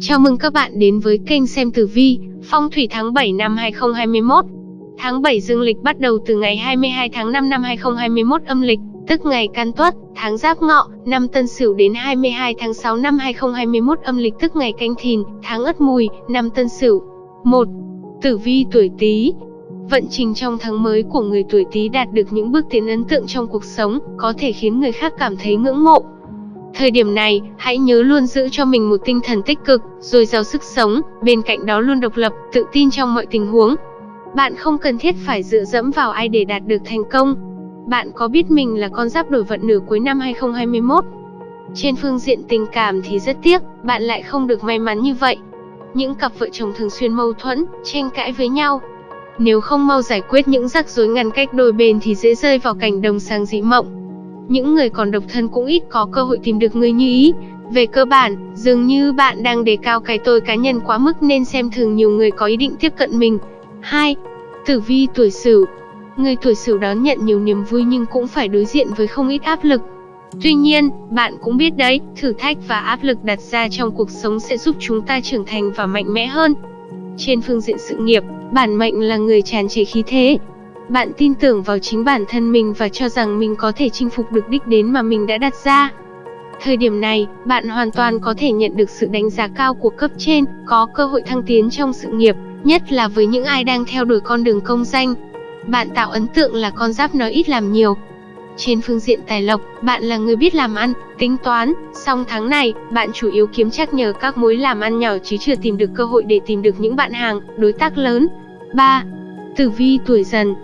Chào mừng các bạn đến với kênh xem tử vi, phong thủy tháng 7 năm 2021. Tháng 7 dương lịch bắt đầu từ ngày 22 tháng 5 năm 2021 âm lịch, tức ngày Can Tuất, tháng Giáp Ngọ, năm Tân Sửu đến 22 tháng 6 năm 2021 âm lịch tức ngày Canh Thìn, tháng Ất Mùi, năm Tân Sửu. 1. Tử vi tuổi Tý. Vận trình trong tháng mới của người tuổi Tý đạt được những bước tiến ấn tượng trong cuộc sống, có thể khiến người khác cảm thấy ngưỡng mộ. Thời điểm này, hãy nhớ luôn giữ cho mình một tinh thần tích cực, rồi giàu sức sống, bên cạnh đó luôn độc lập, tự tin trong mọi tình huống. Bạn không cần thiết phải dựa dẫm vào ai để đạt được thành công. Bạn có biết mình là con giáp đổi vận nửa cuối năm 2021? Trên phương diện tình cảm thì rất tiếc, bạn lại không được may mắn như vậy. Những cặp vợ chồng thường xuyên mâu thuẫn, tranh cãi với nhau. Nếu không mau giải quyết những rắc rối ngăn cách đôi bên thì dễ rơi vào cảnh đồng sang dị mộng những người còn độc thân cũng ít có cơ hội tìm được người như ý. Về cơ bản, dường như bạn đang đề cao cái tôi cá nhân quá mức nên xem thường nhiều người có ý định tiếp cận mình. 2. Tử vi tuổi Sửu. Người tuổi Sửu đón nhận nhiều niềm vui nhưng cũng phải đối diện với không ít áp lực. Tuy nhiên, bạn cũng biết đấy, thử thách và áp lực đặt ra trong cuộc sống sẽ giúp chúng ta trưởng thành và mạnh mẽ hơn. Trên phương diện sự nghiệp, bản mệnh là người tràn trề khí thế, bạn tin tưởng vào chính bản thân mình và cho rằng mình có thể chinh phục được đích đến mà mình đã đặt ra. Thời điểm này, bạn hoàn toàn có thể nhận được sự đánh giá cao của cấp trên, có cơ hội thăng tiến trong sự nghiệp, nhất là với những ai đang theo đuổi con đường công danh. Bạn tạo ấn tượng là con giáp nói ít làm nhiều. Trên phương diện tài lộc, bạn là người biết làm ăn, tính toán, song tháng này, bạn chủ yếu kiếm chắc nhờ các mối làm ăn nhỏ chứ chưa tìm được cơ hội để tìm được những bạn hàng, đối tác lớn. 3. Tử vi tuổi dần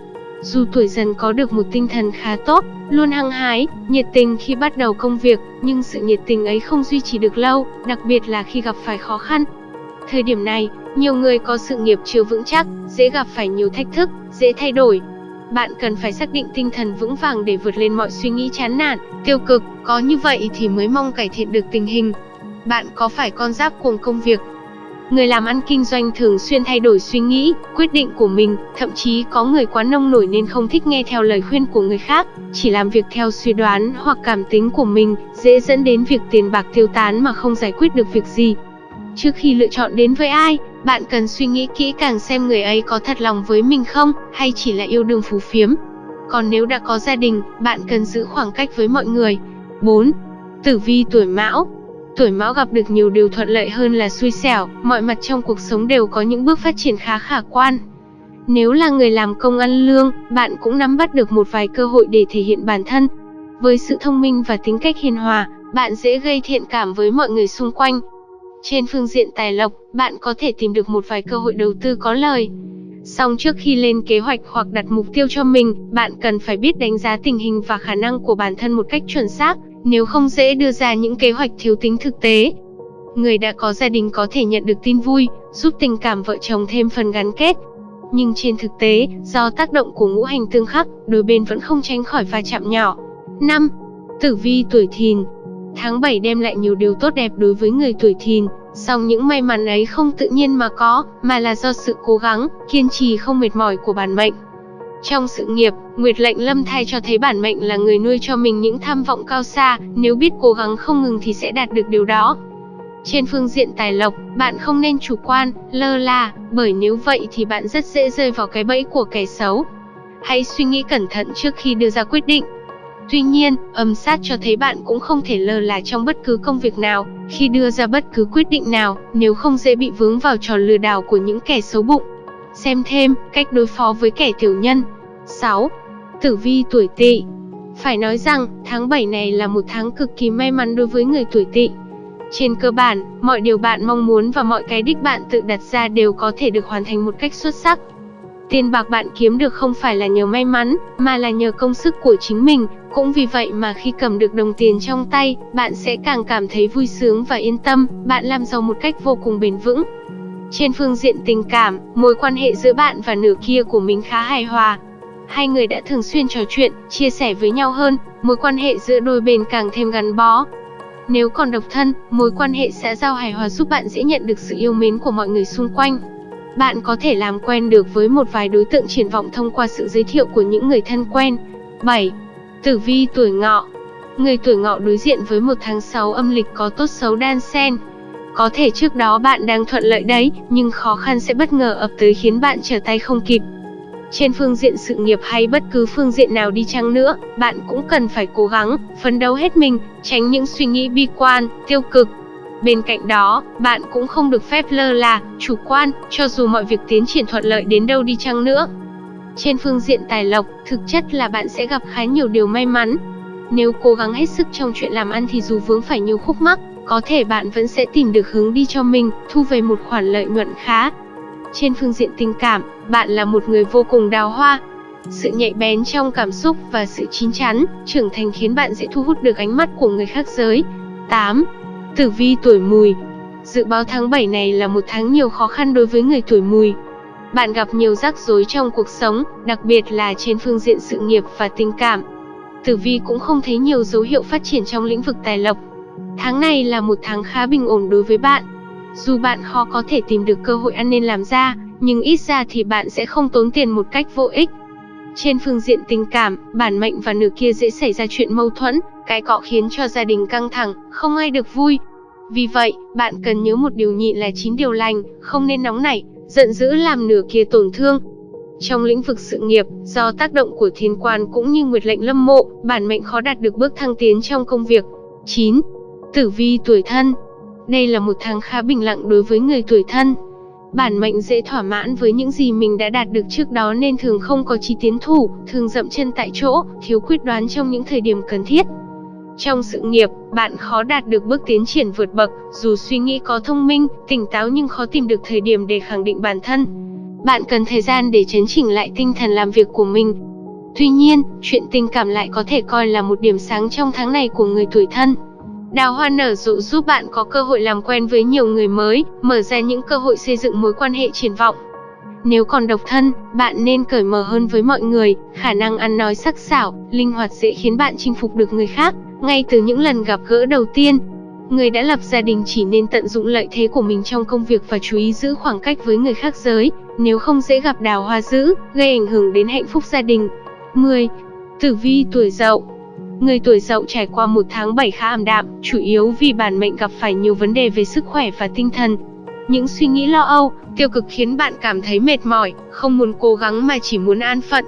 dù tuổi dần có được một tinh thần khá tốt, luôn hăng hái, nhiệt tình khi bắt đầu công việc, nhưng sự nhiệt tình ấy không duy trì được lâu, đặc biệt là khi gặp phải khó khăn. Thời điểm này, nhiều người có sự nghiệp chưa vững chắc, dễ gặp phải nhiều thách thức, dễ thay đổi. Bạn cần phải xác định tinh thần vững vàng để vượt lên mọi suy nghĩ chán nản, tiêu cực, có như vậy thì mới mong cải thiện được tình hình. Bạn có phải con giáp cuồng công việc, Người làm ăn kinh doanh thường xuyên thay đổi suy nghĩ, quyết định của mình, thậm chí có người quá nông nổi nên không thích nghe theo lời khuyên của người khác, chỉ làm việc theo suy đoán hoặc cảm tính của mình, dễ dẫn đến việc tiền bạc tiêu tán mà không giải quyết được việc gì. Trước khi lựa chọn đến với ai, bạn cần suy nghĩ kỹ càng xem người ấy có thật lòng với mình không, hay chỉ là yêu đương phú phiếm. Còn nếu đã có gia đình, bạn cần giữ khoảng cách với mọi người. 4. Tử vi tuổi Mão Tuổi Mão gặp được nhiều điều thuận lợi hơn là xui xẻo, mọi mặt trong cuộc sống đều có những bước phát triển khá khả quan. Nếu là người làm công ăn lương, bạn cũng nắm bắt được một vài cơ hội để thể hiện bản thân. Với sự thông minh và tính cách hiền hòa, bạn dễ gây thiện cảm với mọi người xung quanh. Trên phương diện tài lộc, bạn có thể tìm được một vài cơ hội đầu tư có lời. Song trước khi lên kế hoạch hoặc đặt mục tiêu cho mình, bạn cần phải biết đánh giá tình hình và khả năng của bản thân một cách chuẩn xác, nếu không dễ đưa ra những kế hoạch thiếu tính thực tế. Người đã có gia đình có thể nhận được tin vui, giúp tình cảm vợ chồng thêm phần gắn kết. Nhưng trên thực tế, do tác động của ngũ hành tương khắc, đôi bên vẫn không tránh khỏi va chạm nhỏ. 5. Tử vi tuổi thìn Tháng 7 đem lại nhiều điều tốt đẹp đối với người tuổi thìn, song những may mắn ấy không tự nhiên mà có, mà là do sự cố gắng, kiên trì không mệt mỏi của bản mệnh. Trong sự nghiệp, Nguyệt lệnh lâm thai cho thấy bản mệnh là người nuôi cho mình những tham vọng cao xa, nếu biết cố gắng không ngừng thì sẽ đạt được điều đó. Trên phương diện tài lộc, bạn không nên chủ quan, lơ là, bởi nếu vậy thì bạn rất dễ rơi vào cái bẫy của kẻ xấu. Hãy suy nghĩ cẩn thận trước khi đưa ra quyết định. Tuy nhiên, âm sát cho thấy bạn cũng không thể lơ là trong bất cứ công việc nào, khi đưa ra bất cứ quyết định nào, nếu không dễ bị vướng vào trò lừa đảo của những kẻ xấu bụng. Xem thêm, cách đối phó với kẻ tiểu nhân. 6. Tử vi tuổi tỵ Phải nói rằng, tháng 7 này là một tháng cực kỳ may mắn đối với người tuổi tỵ. Trên cơ bản, mọi điều bạn mong muốn và mọi cái đích bạn tự đặt ra đều có thể được hoàn thành một cách xuất sắc. Tiền bạc bạn kiếm được không phải là nhờ may mắn, mà là nhờ công sức của chính mình, cũng vì vậy mà khi cầm được đồng tiền trong tay, bạn sẽ càng cảm thấy vui sướng và yên tâm, bạn làm giàu một cách vô cùng bền vững. Trên phương diện tình cảm, mối quan hệ giữa bạn và nửa kia của mình khá hài hòa, Hai người đã thường xuyên trò chuyện, chia sẻ với nhau hơn, mối quan hệ giữa đôi bên càng thêm gắn bó. Nếu còn độc thân, mối quan hệ xã giao hài hòa giúp bạn dễ nhận được sự yêu mến của mọi người xung quanh. Bạn có thể làm quen được với một vài đối tượng triển vọng thông qua sự giới thiệu của những người thân quen. 7. Tử vi tuổi ngọ Người tuổi ngọ đối diện với một tháng 6 âm lịch có tốt xấu đan xen. Có thể trước đó bạn đang thuận lợi đấy, nhưng khó khăn sẽ bất ngờ ập tới khiến bạn trở tay không kịp. Trên phương diện sự nghiệp hay bất cứ phương diện nào đi chăng nữa, bạn cũng cần phải cố gắng, phấn đấu hết mình, tránh những suy nghĩ bi quan, tiêu cực. Bên cạnh đó, bạn cũng không được phép lơ là, chủ quan, cho dù mọi việc tiến triển thuận lợi đến đâu đi chăng nữa. Trên phương diện tài lộc, thực chất là bạn sẽ gặp khá nhiều điều may mắn. Nếu cố gắng hết sức trong chuyện làm ăn thì dù vướng phải nhiều khúc mắc, có thể bạn vẫn sẽ tìm được hướng đi cho mình, thu về một khoản lợi nhuận khá. Trên phương diện tình cảm, bạn là một người vô cùng đào hoa. Sự nhạy bén trong cảm xúc và sự chín chắn, trưởng thành khiến bạn dễ thu hút được ánh mắt của người khác giới. 8. Tử vi tuổi mùi Dự báo tháng 7 này là một tháng nhiều khó khăn đối với người tuổi mùi. Bạn gặp nhiều rắc rối trong cuộc sống, đặc biệt là trên phương diện sự nghiệp và tình cảm. Tử vi cũng không thấy nhiều dấu hiệu phát triển trong lĩnh vực tài lộc. Tháng này là một tháng khá bình ổn đối với bạn. Dù bạn khó có thể tìm được cơ hội ăn nên làm ra, nhưng ít ra thì bạn sẽ không tốn tiền một cách vô ích. Trên phương diện tình cảm, bản mệnh và nửa kia dễ xảy ra chuyện mâu thuẫn, cái cọ khiến cho gia đình căng thẳng, không ai được vui. Vì vậy, bạn cần nhớ một điều nhịn là chín điều lành, không nên nóng nảy, giận dữ làm nửa kia tổn thương. Trong lĩnh vực sự nghiệp, do tác động của thiên quan cũng như nguyệt lệnh lâm mộ, bản mệnh khó đạt được bước thăng tiến trong công việc. 9. Tử vi tuổi thân Đây là một tháng khá bình lặng đối với người tuổi thân. Bản mệnh dễ thỏa mãn với những gì mình đã đạt được trước đó nên thường không có chí tiến thủ, thường dậm chân tại chỗ, thiếu quyết đoán trong những thời điểm cần thiết. Trong sự nghiệp, bạn khó đạt được bước tiến triển vượt bậc, dù suy nghĩ có thông minh, tỉnh táo nhưng khó tìm được thời điểm để khẳng định bản thân. Bạn cần thời gian để chấn chỉnh lại tinh thần làm việc của mình. Tuy nhiên, chuyện tình cảm lại có thể coi là một điểm sáng trong tháng này của người tuổi thân. Đào hoa nở rộ giúp bạn có cơ hội làm quen với nhiều người mới, mở ra những cơ hội xây dựng mối quan hệ triển vọng. Nếu còn độc thân, bạn nên cởi mở hơn với mọi người, khả năng ăn nói sắc sảo, linh hoạt dễ khiến bạn chinh phục được người khác, ngay từ những lần gặp gỡ đầu tiên. Người đã lập gia đình chỉ nên tận dụng lợi thế của mình trong công việc và chú ý giữ khoảng cách với người khác giới, nếu không dễ gặp đào hoa dữ, gây ảnh hưởng đến hạnh phúc gia đình. 10. Tử vi tuổi dậu Người tuổi dậu trải qua một tháng 7 khá ảm đạm, chủ yếu vì bản mệnh gặp phải nhiều vấn đề về sức khỏe và tinh thần. Những suy nghĩ lo âu, tiêu cực khiến bạn cảm thấy mệt mỏi, không muốn cố gắng mà chỉ muốn an phận.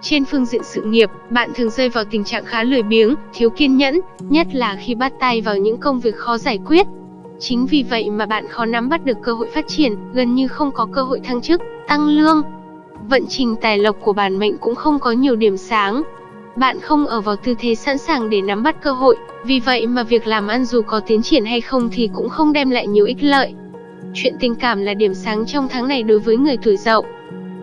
Trên phương diện sự nghiệp, bạn thường rơi vào tình trạng khá lười biếng, thiếu kiên nhẫn, nhất là khi bắt tay vào những công việc khó giải quyết. Chính vì vậy mà bạn khó nắm bắt được cơ hội phát triển, gần như không có cơ hội thăng chức, tăng lương. Vận trình tài lộc của bản mệnh cũng không có nhiều điểm sáng, bạn không ở vào tư thế sẵn sàng để nắm bắt cơ hội, vì vậy mà việc làm ăn dù có tiến triển hay không thì cũng không đem lại nhiều ích lợi. Chuyện tình cảm là điểm sáng trong tháng này đối với người tuổi dậu.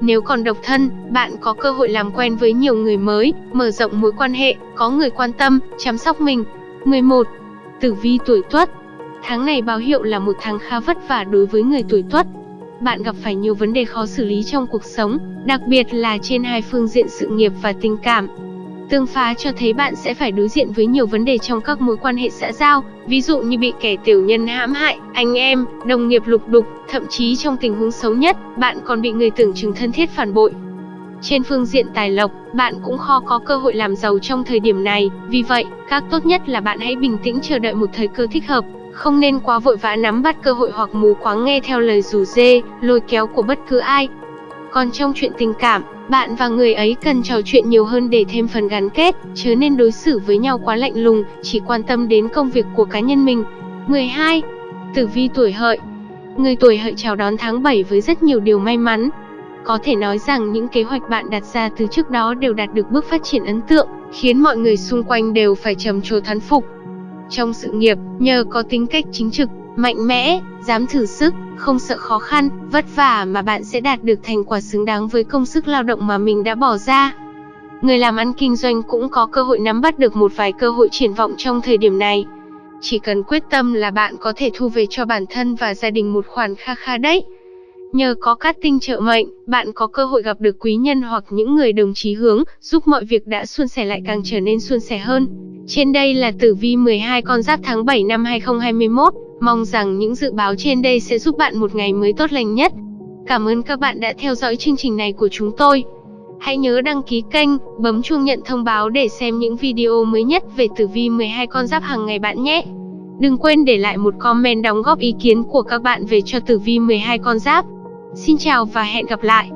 Nếu còn độc thân, bạn có cơ hội làm quen với nhiều người mới, mở rộng mối quan hệ, có người quan tâm, chăm sóc mình. 11. Tử vi tuổi Tuất. Tháng này báo hiệu là một tháng khá vất vả đối với người tuổi Tuất. Bạn gặp phải nhiều vấn đề khó xử lý trong cuộc sống, đặc biệt là trên hai phương diện sự nghiệp và tình cảm. Tương phá cho thấy bạn sẽ phải đối diện với nhiều vấn đề trong các mối quan hệ xã giao, ví dụ như bị kẻ tiểu nhân hãm hại, anh em, đồng nghiệp lục đục, thậm chí trong tình huống xấu nhất, bạn còn bị người tưởng chừng thân thiết phản bội. Trên phương diện tài lộc, bạn cũng khó có cơ hội làm giàu trong thời điểm này, vì vậy, các tốt nhất là bạn hãy bình tĩnh chờ đợi một thời cơ thích hợp, không nên quá vội vã nắm bắt cơ hội hoặc mù quáng nghe theo lời rủ dê, lôi kéo của bất cứ ai. Còn trong chuyện tình cảm, bạn và người ấy cần trò chuyện nhiều hơn để thêm phần gắn kết, chứ nên đối xử với nhau quá lạnh lùng, chỉ quan tâm đến công việc của cá nhân mình. 12. Tử vi tuổi hợi Người tuổi hợi chào đón tháng 7 với rất nhiều điều may mắn. Có thể nói rằng những kế hoạch bạn đặt ra từ trước đó đều đạt được bước phát triển ấn tượng, khiến mọi người xung quanh đều phải trầm trồ thán phục. Trong sự nghiệp, nhờ có tính cách chính trực, mạnh mẽ, dám thử sức, không sợ khó khăn, vất vả mà bạn sẽ đạt được thành quả xứng đáng với công sức lao động mà mình đã bỏ ra. Người làm ăn kinh doanh cũng có cơ hội nắm bắt được một vài cơ hội triển vọng trong thời điểm này. Chỉ cần quyết tâm là bạn có thể thu về cho bản thân và gia đình một khoản kha kha đấy. Nhờ có cát tinh trợ mệnh, bạn có cơ hội gặp được quý nhân hoặc những người đồng chí hướng, giúp mọi việc đã suôn sẻ lại càng trở nên suôn sẻ hơn. Trên đây là tử vi 12 con giáp tháng 7 năm 2021. Mong rằng những dự báo trên đây sẽ giúp bạn một ngày mới tốt lành nhất. Cảm ơn các bạn đã theo dõi chương trình này của chúng tôi. Hãy nhớ đăng ký kênh, bấm chuông nhận thông báo để xem những video mới nhất về tử vi 12 con giáp hàng ngày bạn nhé. Đừng quên để lại một comment đóng góp ý kiến của các bạn về cho tử vi 12 con giáp. Xin chào và hẹn gặp lại.